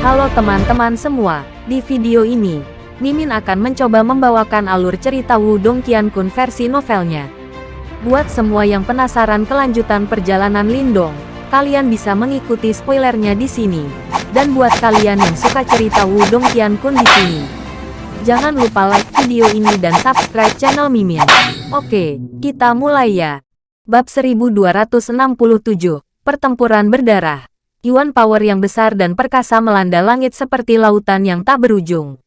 Halo teman-teman semua, di video ini, Mimin akan mencoba membawakan alur cerita Wudong Qiankun versi novelnya. Buat semua yang penasaran kelanjutan perjalanan Lindong, kalian bisa mengikuti spoilernya di sini. Dan buat kalian yang suka cerita Wudong Qiankun di sini, jangan lupa like video ini dan subscribe channel Mimin. Oke, kita mulai ya. Bab 1267, Pertempuran Berdarah. Yuan power yang besar dan perkasa melanda langit seperti lautan yang tak berujung.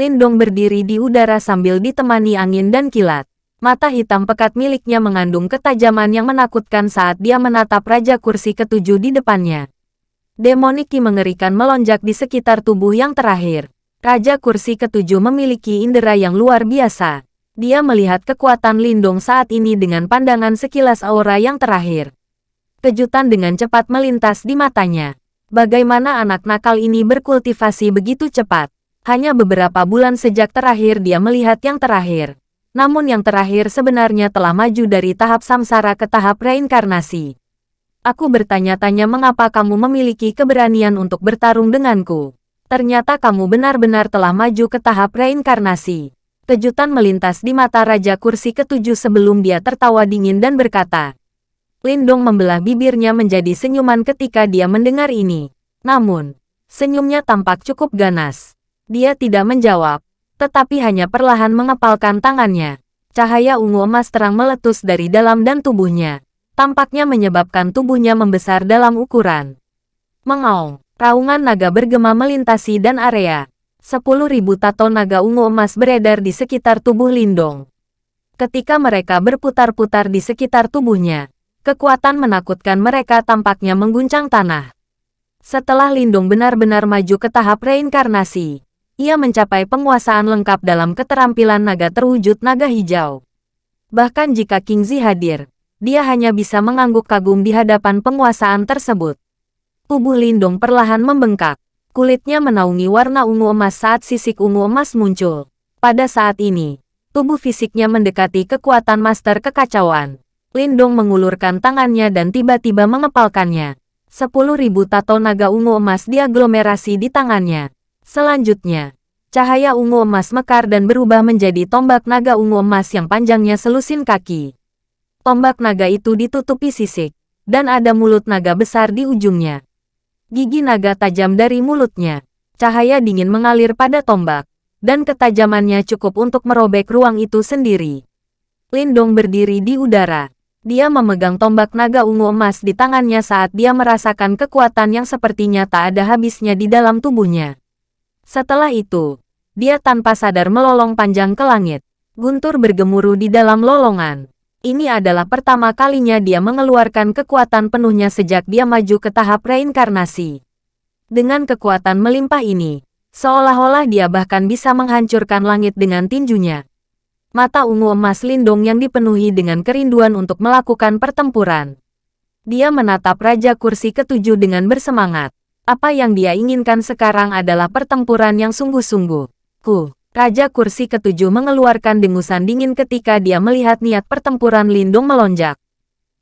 Lindong berdiri di udara sambil ditemani angin dan kilat. Mata hitam pekat miliknya mengandung ketajaman yang menakutkan saat dia menatap Raja Kursi ketujuh di depannya. Demoniki mengerikan melonjak di sekitar tubuh yang terakhir. Raja Kursi ketujuh memiliki indera yang luar biasa. Dia melihat kekuatan Lindong saat ini dengan pandangan sekilas aura yang terakhir. Kejutan dengan cepat melintas di matanya. Bagaimana anak nakal ini berkultivasi begitu cepat? Hanya beberapa bulan sejak terakhir dia melihat yang terakhir. Namun yang terakhir sebenarnya telah maju dari tahap samsara ke tahap reinkarnasi. Aku bertanya-tanya mengapa kamu memiliki keberanian untuk bertarung denganku. Ternyata kamu benar-benar telah maju ke tahap reinkarnasi. Kejutan melintas di mata Raja Kursi ketujuh sebelum dia tertawa dingin dan berkata, Lindong membelah bibirnya menjadi senyuman ketika dia mendengar ini. Namun, senyumnya tampak cukup ganas. Dia tidak menjawab, tetapi hanya perlahan mengepalkan tangannya. Cahaya ungu emas terang meletus dari dalam dan tubuhnya. Tampaknya menyebabkan tubuhnya membesar dalam ukuran. Mengaung, raungan naga bergema melintasi dan area. Sepuluh ribu tato naga ungu emas beredar di sekitar tubuh Lindong. Ketika mereka berputar-putar di sekitar tubuhnya, Kekuatan menakutkan mereka tampaknya mengguncang tanah. Setelah Lindung benar-benar maju ke tahap reinkarnasi, ia mencapai penguasaan lengkap dalam keterampilan naga terwujud naga hijau. Bahkan jika King Zi hadir, dia hanya bisa mengangguk kagum di hadapan penguasaan tersebut. Tubuh Lindung perlahan membengkak. Kulitnya menaungi warna ungu emas saat sisik ungu emas muncul. Pada saat ini, tubuh fisiknya mendekati kekuatan master kekacauan. Lindong mengulurkan tangannya dan tiba-tiba mengepalkannya. Sepuluh ribu tato naga ungu emas diaglomerasi di tangannya. Selanjutnya, cahaya ungu emas mekar dan berubah menjadi tombak naga ungu emas yang panjangnya selusin kaki. Tombak naga itu ditutupi sisik, dan ada mulut naga besar di ujungnya. Gigi naga tajam dari mulutnya. Cahaya dingin mengalir pada tombak, dan ketajamannya cukup untuk merobek ruang itu sendiri. Lindong berdiri di udara, dia memegang tombak naga ungu emas di tangannya saat dia merasakan kekuatan yang sepertinya tak ada habisnya di dalam tubuhnya. Setelah itu, dia tanpa sadar melolong panjang ke langit. Guntur bergemuruh di dalam lolongan. Ini adalah pertama kalinya dia mengeluarkan kekuatan penuhnya sejak dia maju ke tahap reinkarnasi. Dengan kekuatan melimpah ini, seolah-olah dia bahkan bisa menghancurkan langit dengan tinjunya mata ungu emas Lindong yang dipenuhi dengan kerinduan untuk melakukan pertempuran. Dia menatap Raja Kursi ketujuh dengan bersemangat. Apa yang dia inginkan sekarang adalah pertempuran yang sungguh-sungguh. Ku, Raja Kursi ketujuh mengeluarkan dengusan dingin ketika dia melihat niat pertempuran Lindung melonjak.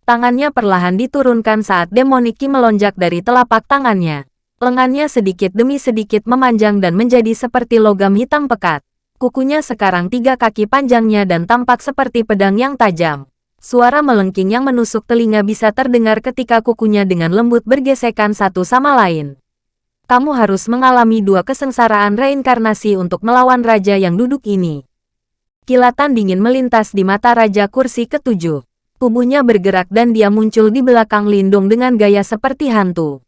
Tangannya perlahan diturunkan saat Demoniki melonjak dari telapak tangannya. Lengannya sedikit demi sedikit memanjang dan menjadi seperti logam hitam pekat. Kukunya sekarang tiga kaki panjangnya dan tampak seperti pedang yang tajam. Suara melengking yang menusuk telinga bisa terdengar ketika kukunya dengan lembut bergesekan satu sama lain. Kamu harus mengalami dua kesengsaraan reinkarnasi untuk melawan raja yang duduk ini. Kilatan dingin melintas di mata raja kursi ketujuh. Tubuhnya bergerak dan dia muncul di belakang Lindung dengan gaya seperti hantu.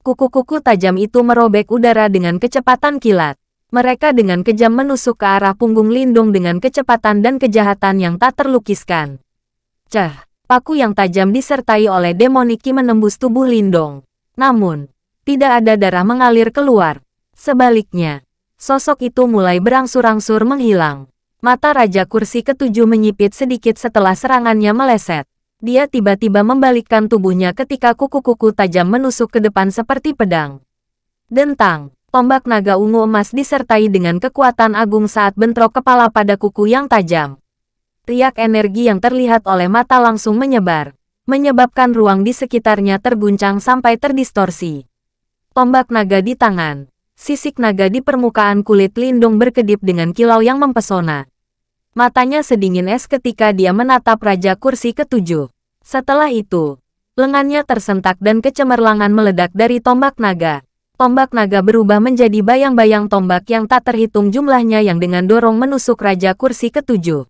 Kuku-kuku tajam itu merobek udara dengan kecepatan kilat. Mereka dengan kejam menusuk ke arah punggung Lindung dengan kecepatan dan kejahatan yang tak terlukiskan. Cah, paku yang tajam disertai oleh demoniki menembus tubuh Lindong. Namun, tidak ada darah mengalir keluar. Sebaliknya, sosok itu mulai berangsur-angsur menghilang. Mata Raja Kursi ketujuh menyipit sedikit setelah serangannya meleset. Dia tiba-tiba membalikkan tubuhnya ketika kuku-kuku tajam menusuk ke depan seperti pedang. Dentang, Tombak naga ungu emas disertai dengan kekuatan agung saat bentrok kepala pada kuku yang tajam. Riak energi yang terlihat oleh mata langsung menyebar, menyebabkan ruang di sekitarnya terguncang sampai terdistorsi. Tombak naga di tangan. Sisik naga di permukaan kulit Lindong berkedip dengan kilau yang mempesona. Matanya sedingin es ketika dia menatap Raja Kursi ketujuh. Setelah itu, lengannya tersentak dan kecemerlangan meledak dari tombak naga. Tombak naga berubah menjadi bayang-bayang tombak yang tak terhitung jumlahnya yang dengan dorong menusuk Raja Kursi ketujuh.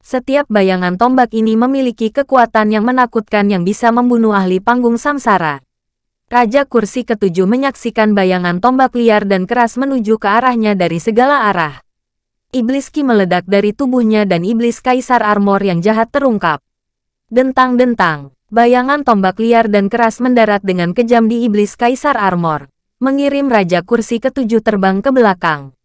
Setiap bayangan tombak ini memiliki kekuatan yang menakutkan yang bisa membunuh ahli panggung samsara. Raja Kursi ketujuh menyaksikan bayangan tombak liar dan keras menuju ke arahnya dari segala arah. Iblis Ki meledak dari tubuhnya dan Iblis Kaisar Armor yang jahat terungkap. Dentang-dentang, bayangan tombak liar dan keras mendarat dengan kejam di Iblis Kaisar Armor, mengirim Raja Kursi ketujuh terbang ke belakang.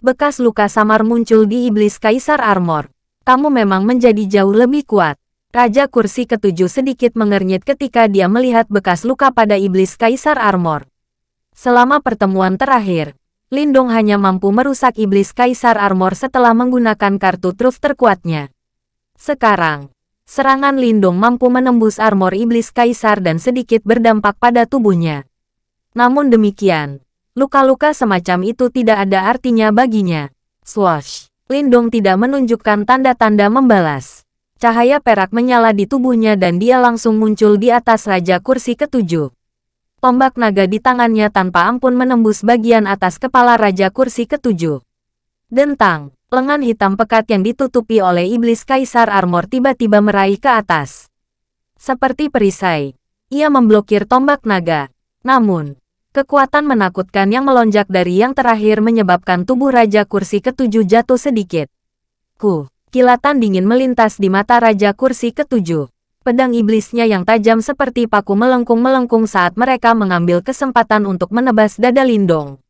Bekas luka samar muncul di Iblis Kaisar Armor kamu memang menjadi jauh lebih kuat. Raja kursi ketujuh sedikit mengernyit ketika dia melihat bekas luka pada iblis Kaisar Armor. Selama pertemuan terakhir, Lindong hanya mampu merusak iblis Kaisar Armor setelah menggunakan kartu truf terkuatnya. Sekarang, serangan Lindong mampu menembus armor iblis Kaisar dan sedikit berdampak pada tubuhnya. Namun demikian, luka-luka semacam itu tidak ada artinya baginya. Swash! Lindong tidak menunjukkan tanda-tanda membalas. Cahaya perak menyala di tubuhnya dan dia langsung muncul di atas Raja Kursi ketujuh. Tombak naga di tangannya tanpa ampun menembus bagian atas kepala Raja Kursi ketujuh. Dentang, lengan hitam pekat yang ditutupi oleh iblis Kaisar Armor tiba-tiba meraih ke atas. Seperti perisai, ia memblokir tombak naga. Namun, Kekuatan menakutkan yang melonjak dari yang terakhir menyebabkan tubuh Raja Kursi ketujuh jatuh sedikit. Ku, kilatan dingin melintas di mata Raja Kursi ketujuh. Pedang iblisnya yang tajam seperti paku melengkung-melengkung saat mereka mengambil kesempatan untuk menebas dada Lindong.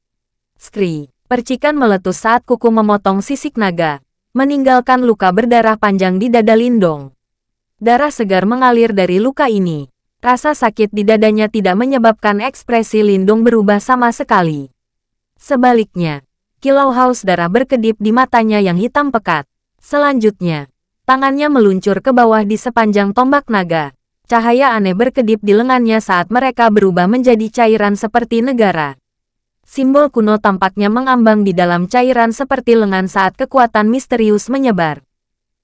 Skri, percikan meletus saat kuku memotong sisik naga, meninggalkan luka berdarah panjang di dada Lindong. Darah segar mengalir dari luka ini. Rasa sakit di dadanya tidak menyebabkan ekspresi Lindung berubah sama sekali. Sebaliknya, kilau haus darah berkedip di matanya yang hitam pekat. Selanjutnya, tangannya meluncur ke bawah di sepanjang tombak naga. Cahaya aneh berkedip di lengannya saat mereka berubah menjadi cairan seperti negara. Simbol kuno tampaknya mengambang di dalam cairan seperti lengan saat kekuatan misterius menyebar.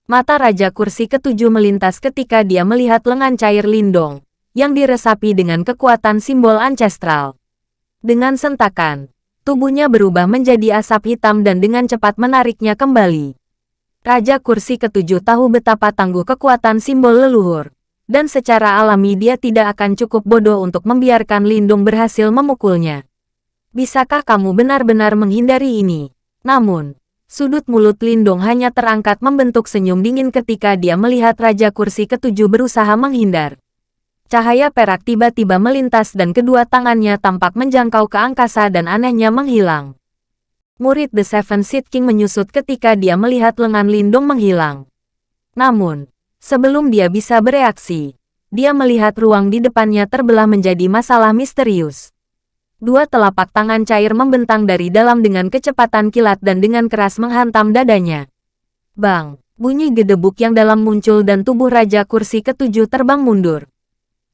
Mata Raja Kursi ketujuh melintas ketika dia melihat lengan cair Lindong yang diresapi dengan kekuatan simbol ancestral. Dengan sentakan, tubuhnya berubah menjadi asap hitam dan dengan cepat menariknya kembali. Raja Kursi ketujuh tahu betapa tangguh kekuatan simbol leluhur, dan secara alami dia tidak akan cukup bodoh untuk membiarkan Lindung berhasil memukulnya. Bisakah kamu benar-benar menghindari ini? Namun, sudut mulut Lindung hanya terangkat membentuk senyum dingin ketika dia melihat Raja Kursi ketujuh berusaha menghindar. Cahaya perak tiba-tiba melintas dan kedua tangannya tampak menjangkau ke angkasa dan anehnya menghilang. Murid The Seven Seed King menyusut ketika dia melihat lengan Lindung menghilang. Namun, sebelum dia bisa bereaksi, dia melihat ruang di depannya terbelah menjadi masalah misterius. Dua telapak tangan cair membentang dari dalam dengan kecepatan kilat dan dengan keras menghantam dadanya. Bang, bunyi gedebuk yang dalam muncul dan tubuh Raja Kursi ketujuh terbang mundur.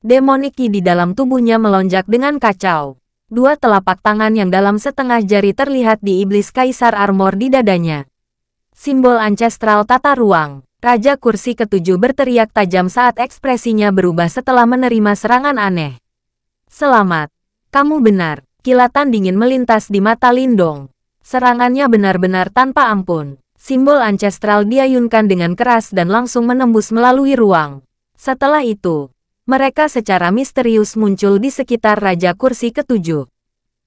Demoniki di dalam tubuhnya melonjak dengan kacau. Dua telapak tangan yang dalam setengah jari terlihat di iblis kaisar armor di dadanya. Simbol ancestral tata ruang. Raja kursi ketujuh berteriak tajam saat ekspresinya berubah setelah menerima serangan aneh. Selamat. Kamu benar. Kilatan dingin melintas di mata Lindong. Serangannya benar-benar tanpa ampun. Simbol ancestral diayunkan dengan keras dan langsung menembus melalui ruang. Setelah itu, mereka secara misterius muncul di sekitar Raja Kursi ketujuh.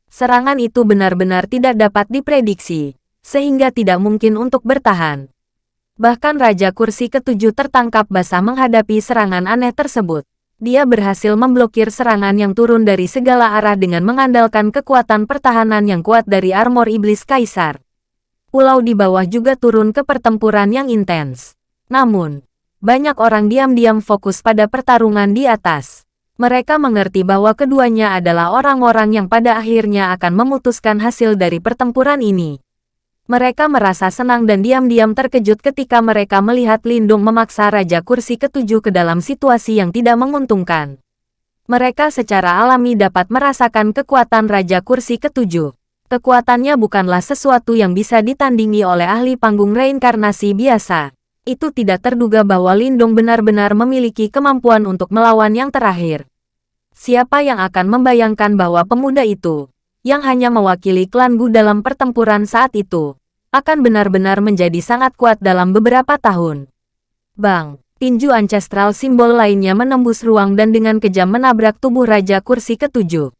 Serangan itu benar-benar tidak dapat diprediksi, sehingga tidak mungkin untuk bertahan. Bahkan Raja Kursi ketujuh tertangkap basah menghadapi serangan aneh tersebut. Dia berhasil memblokir serangan yang turun dari segala arah dengan mengandalkan kekuatan pertahanan yang kuat dari armor iblis kaisar. Pulau di bawah juga turun ke pertempuran yang intens. Namun, banyak orang diam-diam fokus pada pertarungan di atas. Mereka mengerti bahwa keduanya adalah orang-orang yang pada akhirnya akan memutuskan hasil dari pertempuran ini. Mereka merasa senang dan diam-diam terkejut ketika mereka melihat Lindung memaksa Raja Kursi ketujuh ke dalam situasi yang tidak menguntungkan. Mereka secara alami dapat merasakan kekuatan Raja Kursi Ketujuh. Kekuatannya bukanlah sesuatu yang bisa ditandingi oleh ahli panggung reinkarnasi biasa. Itu tidak terduga bahwa Lindong benar-benar memiliki kemampuan untuk melawan yang terakhir. Siapa yang akan membayangkan bahwa pemuda itu, yang hanya mewakili klan Gu dalam pertempuran saat itu, akan benar-benar menjadi sangat kuat dalam beberapa tahun. Bang! tinju ancestral simbol lainnya menembus ruang dan dengan kejam menabrak tubuh Raja Kursi ketujuh.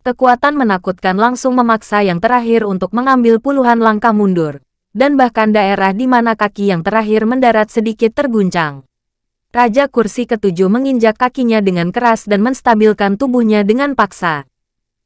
Kekuatan menakutkan langsung memaksa yang terakhir untuk mengambil puluhan langkah mundur, dan bahkan daerah di mana kaki yang terakhir mendarat sedikit terguncang. Raja Kursi ketujuh menginjak kakinya dengan keras dan menstabilkan tubuhnya dengan paksa.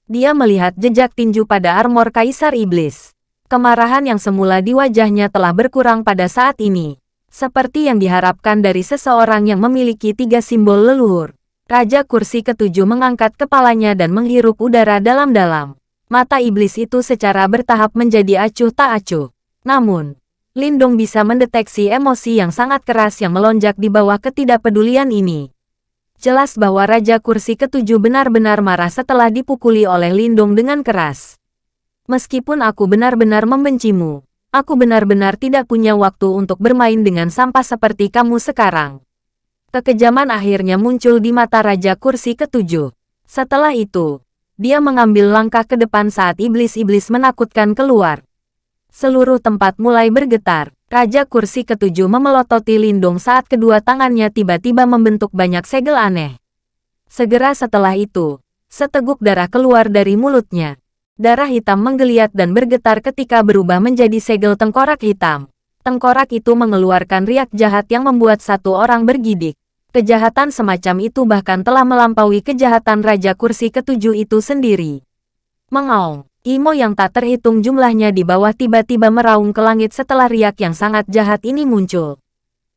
Dia melihat jejak tinju pada armor Kaisar Iblis. Kemarahan yang semula di wajahnya telah berkurang pada saat ini. Seperti yang diharapkan dari seseorang yang memiliki tiga simbol leluhur. Raja kursi ketujuh mengangkat kepalanya dan menghirup udara dalam-dalam. Mata iblis itu secara bertahap menjadi acuh tak acuh. Namun, Lindong bisa mendeteksi emosi yang sangat keras yang melonjak di bawah ketidakpedulian ini. Jelas bahwa Raja Kursi ketujuh benar-benar marah setelah dipukuli oleh Lindong dengan keras. Meskipun aku benar-benar membencimu, Aku benar-benar tidak punya waktu untuk bermain dengan sampah seperti kamu sekarang. Kekejaman akhirnya muncul di mata Raja Kursi ketujuh. Setelah itu, dia mengambil langkah ke depan saat iblis-iblis menakutkan keluar. Seluruh tempat mulai bergetar. Raja Kursi ketujuh memelototi Lindung saat kedua tangannya tiba-tiba membentuk banyak segel aneh. Segera setelah itu, seteguk darah keluar dari mulutnya. Darah hitam menggeliat dan bergetar ketika berubah menjadi segel tengkorak hitam. Tengkorak itu mengeluarkan riak jahat yang membuat satu orang bergidik. Kejahatan semacam itu bahkan telah melampaui kejahatan Raja Kursi ketujuh itu sendiri. Mengaung, Imo yang tak terhitung jumlahnya di bawah tiba-tiba meraung ke langit setelah riak yang sangat jahat ini muncul.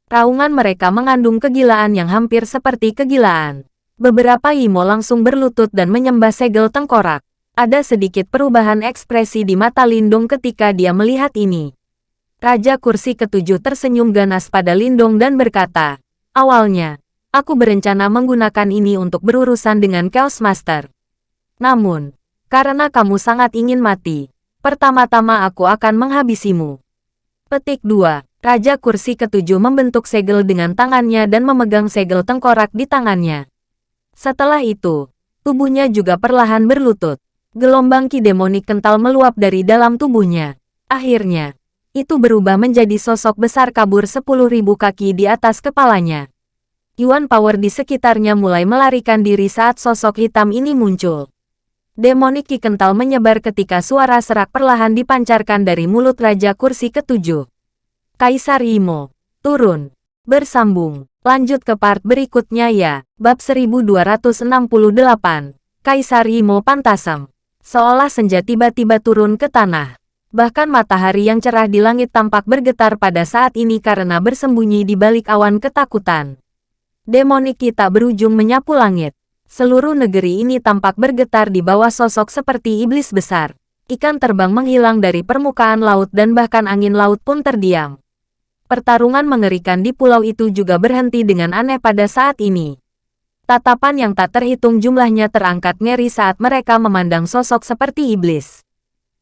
Raungan mereka mengandung kegilaan yang hampir seperti kegilaan. Beberapa Imo langsung berlutut dan menyembah segel tengkorak. Ada sedikit perubahan ekspresi di mata Lindung ketika dia melihat ini. Raja kursi ketujuh tersenyum ganas pada Lindung dan berkata, Awalnya, aku berencana menggunakan ini untuk berurusan dengan Chaos Master. Namun, karena kamu sangat ingin mati, pertama-tama aku akan menghabisimu. Petik 2. Raja kursi ketujuh membentuk segel dengan tangannya dan memegang segel tengkorak di tangannya. Setelah itu, tubuhnya juga perlahan berlutut. Gelombang ki demonik kental meluap dari dalam tubuhnya. Akhirnya, itu berubah menjadi sosok besar kabur sepuluh ribu kaki di atas kepalanya. Yuan power di sekitarnya mulai melarikan diri saat sosok hitam ini muncul. Demonik kental menyebar ketika suara serak perlahan dipancarkan dari mulut Raja Kursi ketujuh. Kaisar Imo, turun, bersambung, lanjut ke part berikutnya ya, bab 1268, Kaisar Imo Pantasam seolah senja tiba-tiba turun ke tanah. Bahkan matahari yang cerah di langit tampak bergetar pada saat ini karena bersembunyi di balik awan ketakutan. Demonik kita berujung menyapu langit. Seluruh negeri ini tampak bergetar di bawah sosok seperti iblis besar. Ikan terbang menghilang dari permukaan laut dan bahkan angin laut pun terdiam. Pertarungan mengerikan di pulau itu juga berhenti dengan aneh pada saat ini. Tatapan yang tak terhitung jumlahnya terangkat ngeri saat mereka memandang sosok seperti iblis.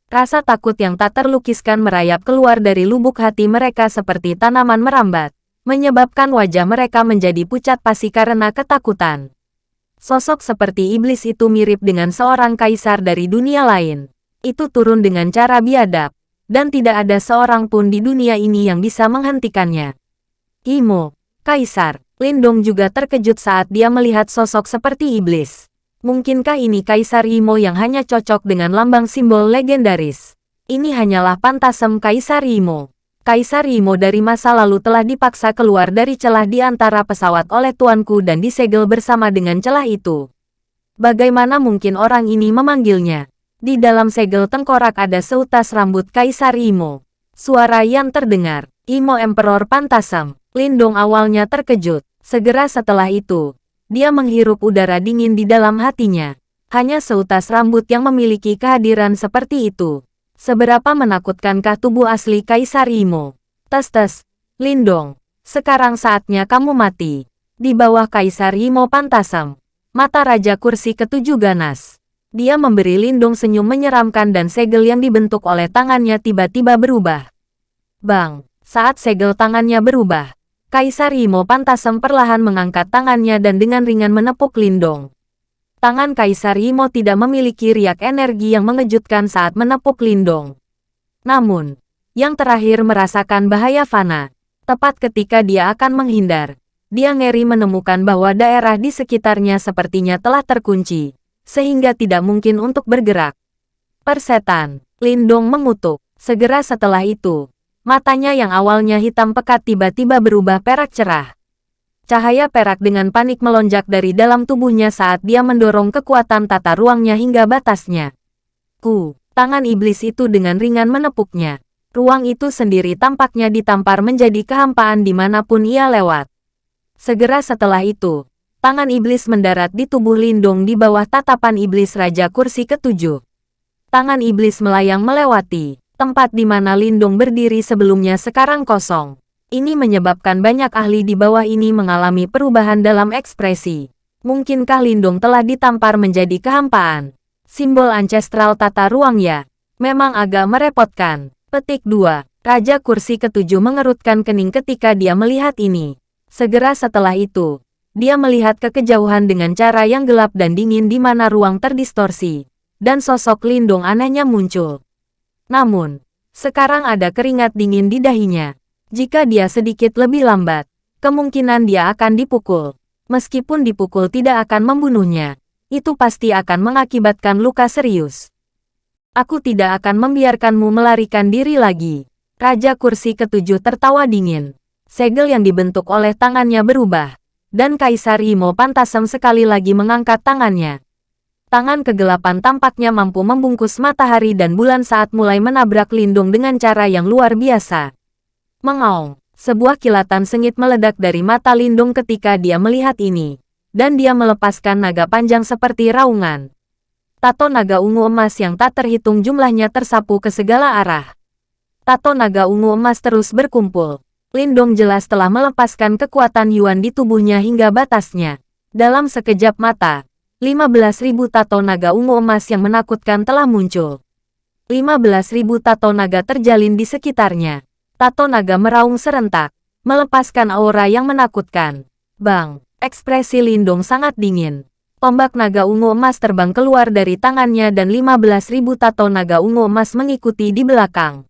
Rasa takut yang tak terlukiskan merayap keluar dari lubuk hati mereka seperti tanaman merambat, menyebabkan wajah mereka menjadi pucat pasi karena ketakutan. Sosok seperti iblis itu mirip dengan seorang kaisar dari dunia lain. Itu turun dengan cara biadab, dan tidak ada seorang pun di dunia ini yang bisa menghentikannya. Imo, kaisar, Lindong juga terkejut saat dia melihat sosok seperti iblis. Mungkinkah ini Kaisar Imo yang hanya cocok dengan lambang simbol legendaris? Ini hanyalah pantasem Kaisar Imo. Kaisar Imo dari masa lalu telah dipaksa keluar dari celah di antara pesawat oleh tuanku dan disegel bersama dengan celah itu. Bagaimana mungkin orang ini memanggilnya? Di dalam segel tengkorak ada seutas rambut Kaisar Imo. Suara yang terdengar, Imo Emperor Pantasam. Lindong awalnya terkejut. Segera setelah itu, dia menghirup udara dingin di dalam hatinya. Hanya seutas rambut yang memiliki kehadiran seperti itu. Seberapa menakutkankah tubuh asli Kaisar Imo? Tes-tes, Lindong, sekarang saatnya kamu mati. Di bawah Kaisar Imo Pantasam, Mata Raja Kursi ketujuh ganas. Dia memberi Lindung senyum menyeramkan dan segel yang dibentuk oleh tangannya tiba-tiba berubah. Bang, saat segel tangannya berubah, Kaisar Imo Pantasem perlahan mengangkat tangannya dan dengan ringan menepuk Lindong. Tangan Kaisar Imo tidak memiliki riak energi yang mengejutkan saat menepuk Lindong. Namun, yang terakhir merasakan bahaya fana. Tepat ketika dia akan menghindar, dia ngeri menemukan bahwa daerah di sekitarnya sepertinya telah terkunci, sehingga tidak mungkin untuk bergerak. Persetan, Lindong mengutuk. Segera setelah itu, matanya yang awalnya hitam pekat tiba-tiba berubah perak cerah. Cahaya perak dengan panik melonjak dari dalam tubuhnya saat dia mendorong kekuatan tata ruangnya hingga batasnya. Ku, tangan iblis itu dengan ringan menepuknya. Ruang itu sendiri tampaknya ditampar menjadi kehampaan di mana pun ia lewat. Segera setelah itu, tangan iblis mendarat di tubuh Lindong di bawah tatapan iblis Raja Kursi ketujuh. Tangan iblis melayang melewati tempat di mana Lindong berdiri sebelumnya sekarang kosong. Ini menyebabkan banyak ahli di bawah ini mengalami perubahan dalam ekspresi. Mungkinkah Lindong telah ditampar menjadi kehampaan? Simbol ancestral tata ruang ya. Memang agak merepotkan. Petik 2. Raja kursi ketujuh mengerutkan kening ketika dia melihat ini. Segera setelah itu, dia melihat ke kejauhan dengan cara yang gelap dan dingin di mana ruang terdistorsi, dan sosok Lindung anehnya muncul. Namun, sekarang ada keringat dingin di dahinya. Jika dia sedikit lebih lambat, kemungkinan dia akan dipukul. Meskipun dipukul tidak akan membunuhnya, itu pasti akan mengakibatkan luka serius. Aku tidak akan membiarkanmu melarikan diri lagi. Raja kursi ketujuh tertawa dingin segel yang dibentuk oleh tangannya berubah, dan Kaisar Imo Pantasem sekali lagi mengangkat tangannya. Tangan kegelapan tampaknya mampu membungkus matahari dan bulan saat mulai menabrak lindung dengan cara yang luar biasa. Mengaung, sebuah kilatan sengit meledak dari mata lindung ketika dia melihat ini, dan dia melepaskan naga panjang seperti raungan. Tato naga ungu emas yang tak terhitung jumlahnya tersapu ke segala arah. Tato naga ungu emas terus berkumpul, Lindong jelas telah melepaskan kekuatan Yuan di tubuhnya hingga batasnya. Dalam sekejap mata, 15.000 tato naga ungu emas yang menakutkan telah muncul. 15.000 tato naga terjalin di sekitarnya. Tato naga meraung serentak, melepaskan aura yang menakutkan. Bang, ekspresi Lindong sangat dingin. Tombak naga ungu emas terbang keluar dari tangannya dan 15.000 tato naga ungu emas mengikuti di belakang.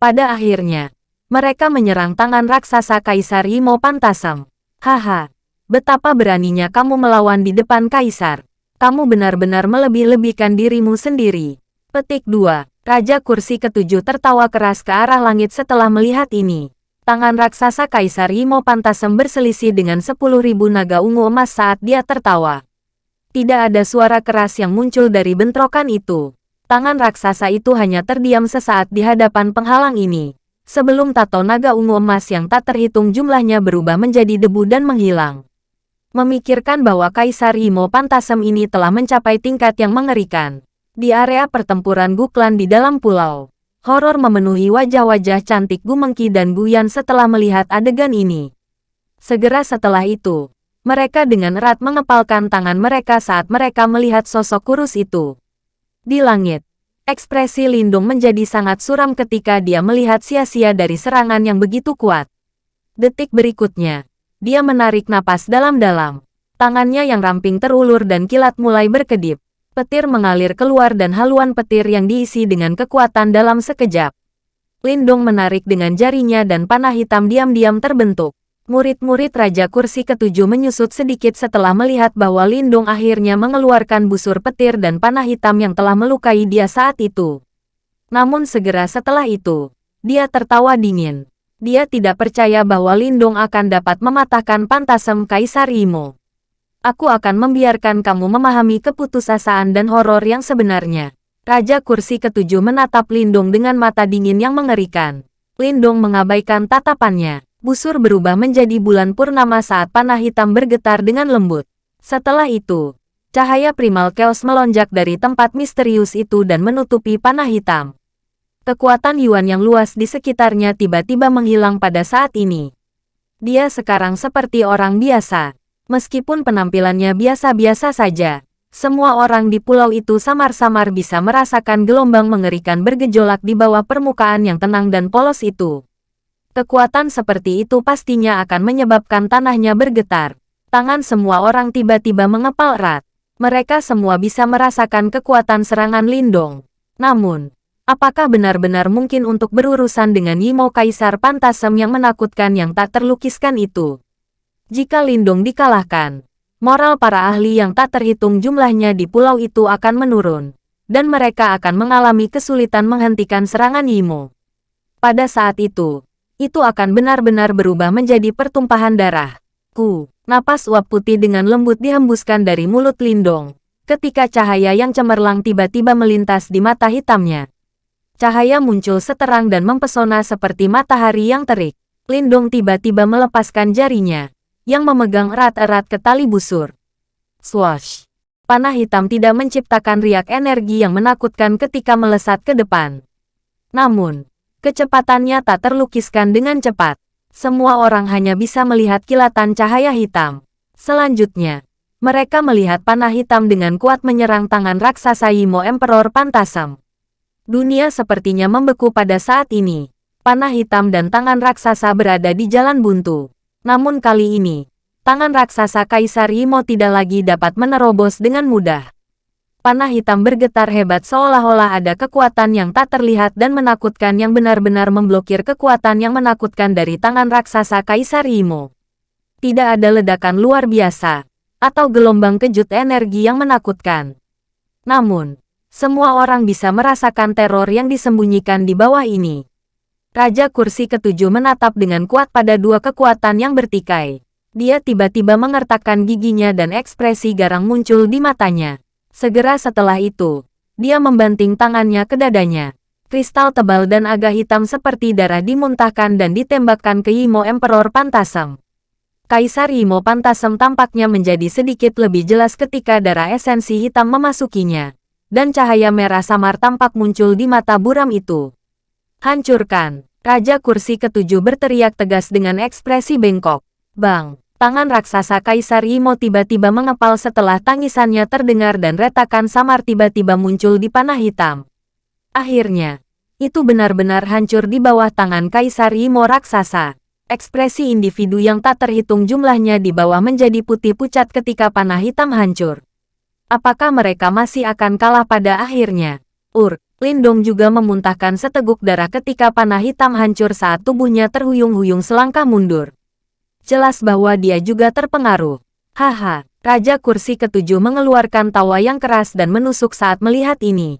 Pada akhirnya, mereka menyerang tangan raksasa Kaisar Imo Pantasem. Haha, betapa beraninya kamu melawan di depan Kaisar. Kamu benar-benar melebih-lebihkan dirimu sendiri. Petik 2. Raja kursi ketujuh tertawa keras ke arah langit setelah melihat ini. Tangan raksasa Kaisar Imo Pantasem berselisih dengan 10.000 naga ungu emas saat dia tertawa. Tidak ada suara keras yang muncul dari bentrokan itu. Tangan raksasa itu hanya terdiam sesaat di hadapan penghalang ini sebelum tato naga ungu emas yang tak terhitung jumlahnya berubah menjadi debu dan menghilang. Memikirkan bahwa Kaisar Imo Pantasem ini telah mencapai tingkat yang mengerikan. Di area pertempuran Guklan di dalam pulau, horor memenuhi wajah-wajah cantik Gumengki dan Guyan setelah melihat adegan ini. Segera setelah itu, mereka dengan erat mengepalkan tangan mereka saat mereka melihat sosok kurus itu. Di langit, Ekspresi Lindung menjadi sangat suram ketika dia melihat sia-sia dari serangan yang begitu kuat. Detik berikutnya, dia menarik napas dalam-dalam. Tangannya yang ramping terulur dan kilat mulai berkedip. Petir mengalir keluar dan haluan petir yang diisi dengan kekuatan dalam sekejap. Lindung menarik dengan jarinya dan panah hitam diam-diam terbentuk. Murid-murid Raja Kursi ketujuh menyusut sedikit setelah melihat bahwa Lindung akhirnya mengeluarkan busur petir dan panah hitam yang telah melukai dia saat itu. Namun segera setelah itu, dia tertawa dingin. Dia tidak percaya bahwa Lindung akan dapat mematahkan pantasem Kaisar Imo. Aku akan membiarkan kamu memahami keputusasaan dan horor yang sebenarnya. Raja Kursi ketujuh menatap Lindung dengan mata dingin yang mengerikan. Lindung mengabaikan tatapannya busur berubah menjadi bulan purnama saat panah hitam bergetar dengan lembut. Setelah itu, cahaya primal chaos melonjak dari tempat misterius itu dan menutupi panah hitam. Kekuatan Yuan yang luas di sekitarnya tiba-tiba menghilang pada saat ini. Dia sekarang seperti orang biasa. Meskipun penampilannya biasa-biasa saja, semua orang di pulau itu samar-samar bisa merasakan gelombang mengerikan bergejolak di bawah permukaan yang tenang dan polos itu. Kekuatan seperti itu pastinya akan menyebabkan tanahnya bergetar. Tangan semua orang tiba-tiba mengepal erat. Mereka semua bisa merasakan kekuatan serangan Lindong. Namun, apakah benar-benar mungkin untuk berurusan dengan Yimo Kaisar Pantasem yang menakutkan yang tak terlukiskan itu? Jika Lindong dikalahkan, moral para ahli yang tak terhitung jumlahnya di pulau itu akan menurun, dan mereka akan mengalami kesulitan menghentikan serangan Yimo. Pada saat itu, itu akan benar-benar berubah menjadi pertumpahan darah. Ku, napas uap putih dengan lembut dihembuskan dari mulut Lindong, ketika cahaya yang cemerlang tiba-tiba melintas di mata hitamnya. Cahaya muncul seterang dan mempesona seperti matahari yang terik. Lindong tiba-tiba melepaskan jarinya, yang memegang erat-erat ke tali busur. Swash! Panah hitam tidak menciptakan riak energi yang menakutkan ketika melesat ke depan. Namun, kecepatannya tak terlukiskan dengan cepat. Semua orang hanya bisa melihat kilatan cahaya hitam. Selanjutnya, mereka melihat panah hitam dengan kuat menyerang tangan raksasa Yimo Emperor Pantasam. Dunia sepertinya membeku pada saat ini. Panah hitam dan tangan raksasa berada di jalan buntu. Namun kali ini, tangan raksasa Kaisar Imo tidak lagi dapat menerobos dengan mudah. Panah hitam bergetar hebat seolah-olah ada kekuatan yang tak terlihat dan menakutkan yang benar-benar memblokir kekuatan yang menakutkan dari tangan raksasa Kaisar Imo. Tidak ada ledakan luar biasa, atau gelombang kejut energi yang menakutkan. Namun, semua orang bisa merasakan teror yang disembunyikan di bawah ini. Raja kursi ketujuh menatap dengan kuat pada dua kekuatan yang bertikai. Dia tiba-tiba mengertakkan giginya dan ekspresi garang muncul di matanya. Segera setelah itu, dia membanting tangannya ke dadanya. Kristal tebal dan agak hitam seperti darah dimuntahkan dan ditembakkan ke Yimo Emperor Pantasem. Kaisar Yimo Pantasem tampaknya menjadi sedikit lebih jelas ketika darah esensi hitam memasukinya. Dan cahaya merah samar tampak muncul di mata buram itu. Hancurkan! Raja kursi ketujuh berteriak tegas dengan ekspresi bengkok. Bang! Tangan raksasa Kaisar Imo tiba-tiba mengepal setelah tangisannya terdengar dan retakan samar tiba-tiba muncul di panah hitam. Akhirnya, itu benar-benar hancur di bawah tangan Kaisar Imo raksasa. Ekspresi individu yang tak terhitung jumlahnya di bawah menjadi putih pucat ketika panah hitam hancur. Apakah mereka masih akan kalah pada akhirnya? Ur, Lindong juga memuntahkan seteguk darah ketika panah hitam hancur saat tubuhnya terhuyung-huyung selangkah mundur. Jelas bahwa dia juga terpengaruh. Haha, Raja Kursi Ketujuh mengeluarkan tawa yang keras dan menusuk saat melihat ini.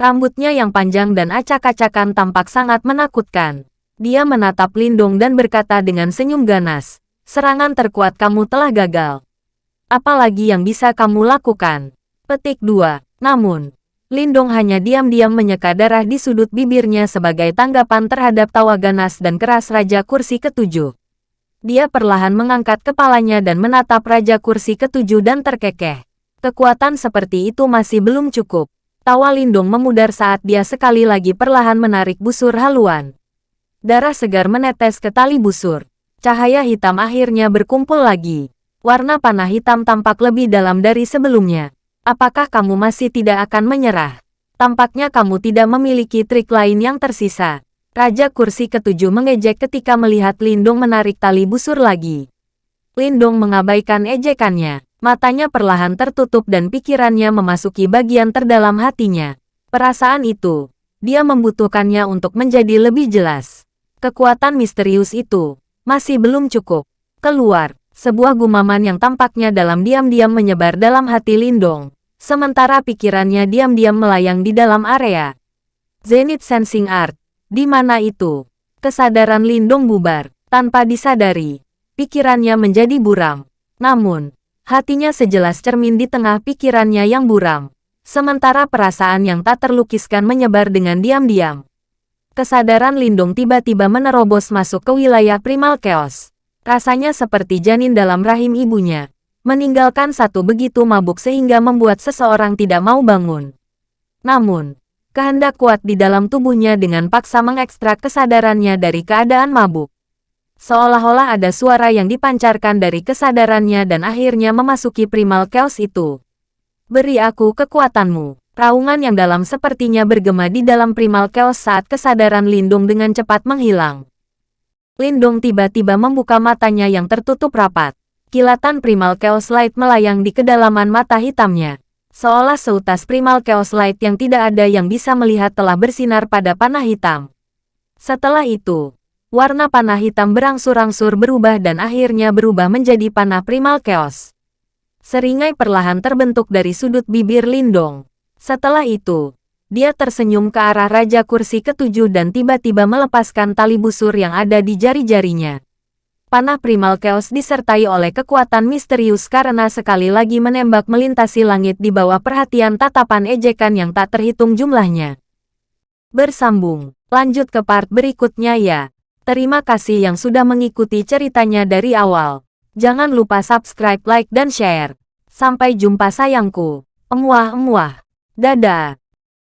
Rambutnya yang panjang dan acak-acakan tampak sangat menakutkan. Dia menatap Lindong dan berkata dengan senyum ganas, serangan terkuat kamu telah gagal. Apalagi yang bisa kamu lakukan? Petik 2. Namun, Lindong hanya diam-diam menyeka darah di sudut bibirnya sebagai tanggapan terhadap tawa ganas dan keras Raja Kursi Ketujuh. Dia perlahan mengangkat kepalanya dan menatap Raja Kursi Ketujuh dan terkekeh. Kekuatan seperti itu masih belum cukup. Tawa Lindong memudar saat dia sekali lagi perlahan menarik busur haluan. Darah segar menetes ke tali busur. Cahaya hitam akhirnya berkumpul lagi. Warna panah hitam tampak lebih dalam dari sebelumnya. Apakah kamu masih tidak akan menyerah? Tampaknya kamu tidak memiliki trik lain yang tersisa. Raja kursi ketujuh mengejek ketika melihat Lindung menarik tali busur lagi. Lindung mengabaikan ejekannya. Matanya perlahan tertutup dan pikirannya memasuki bagian terdalam hatinya. Perasaan itu, dia membutuhkannya untuk menjadi lebih jelas. Kekuatan misterius itu masih belum cukup. Keluar. Sebuah gumaman yang tampaknya dalam diam-diam menyebar dalam hati Lindong, sementara pikirannya diam-diam melayang di dalam area. Zenith Sensing Art, di mana itu? Kesadaran Lindong bubar, tanpa disadari. Pikirannya menjadi buram. Namun, hatinya sejelas cermin di tengah pikirannya yang buram. Sementara perasaan yang tak terlukiskan menyebar dengan diam-diam. Kesadaran Lindong tiba-tiba menerobos masuk ke wilayah primal chaos. Rasanya seperti janin dalam rahim ibunya. Meninggalkan satu begitu mabuk sehingga membuat seseorang tidak mau bangun. Namun, kehendak kuat di dalam tubuhnya dengan paksa mengekstrak kesadarannya dari keadaan mabuk. Seolah-olah ada suara yang dipancarkan dari kesadarannya dan akhirnya memasuki primal chaos itu. Beri aku kekuatanmu. Raungan yang dalam sepertinya bergema di dalam primal chaos saat kesadaran Lindung dengan cepat menghilang. Lindung tiba-tiba membuka matanya yang tertutup rapat. Kilatan primal chaos light melayang di kedalaman mata hitamnya. Seolah seutas primal chaos light yang tidak ada yang bisa melihat telah bersinar pada panah hitam. Setelah itu, warna panah hitam berangsur-angsur berubah dan akhirnya berubah menjadi panah primal chaos. Seringai perlahan terbentuk dari sudut bibir Lindong. Setelah itu, dia tersenyum ke arah Raja Kursi ketujuh dan tiba-tiba melepaskan tali busur yang ada di jari-jarinya. Panah Primal Chaos disertai oleh kekuatan misterius karena sekali lagi menembak melintasi langit di bawah perhatian tatapan ejekan yang tak terhitung jumlahnya. Bersambung, lanjut ke part berikutnya ya. Terima kasih yang sudah mengikuti ceritanya dari awal. Jangan lupa subscribe, like, dan share. Sampai jumpa sayangku. Emuah-emuah. Dadah.